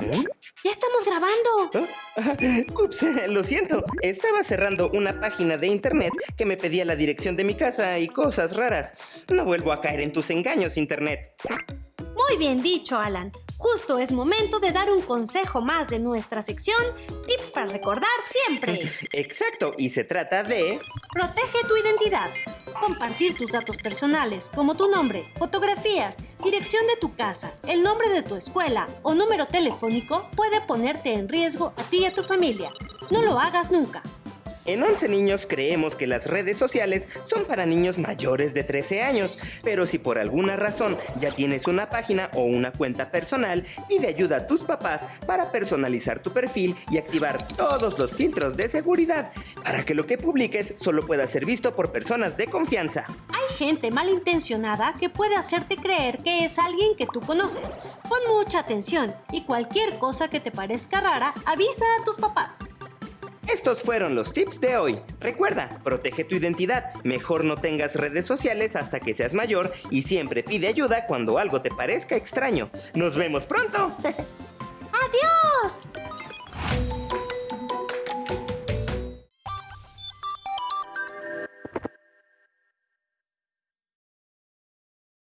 ¡Ya estamos grabando! ¿Eh? Ups, lo siento. Estaba cerrando una página de internet que me pedía la dirección de mi casa y cosas raras. No vuelvo a caer en tus engaños, internet. Muy bien dicho, Alan. Justo es momento de dar un consejo más de nuestra sección Tips para recordar siempre. Exacto, y se trata de... Protege tu identidad. Compartir tus datos personales como tu nombre, fotografías, dirección de tu casa, el nombre de tu escuela o número telefónico puede ponerte en riesgo a ti y a tu familia. No lo hagas nunca. En 11 niños creemos que las redes sociales son para niños mayores de 13 años, pero si por alguna razón ya tienes una página o una cuenta personal, pide ayuda a tus papás para personalizar tu perfil y activar todos los filtros de seguridad para que lo que publiques solo pueda ser visto por personas de confianza. Hay gente malintencionada que puede hacerte creer que es alguien que tú conoces. Pon mucha atención y cualquier cosa que te parezca rara, avisa a tus papás. Estos fueron los tips de hoy. Recuerda, protege tu identidad. Mejor no tengas redes sociales hasta que seas mayor y siempre pide ayuda cuando algo te parezca extraño. Nos vemos pronto.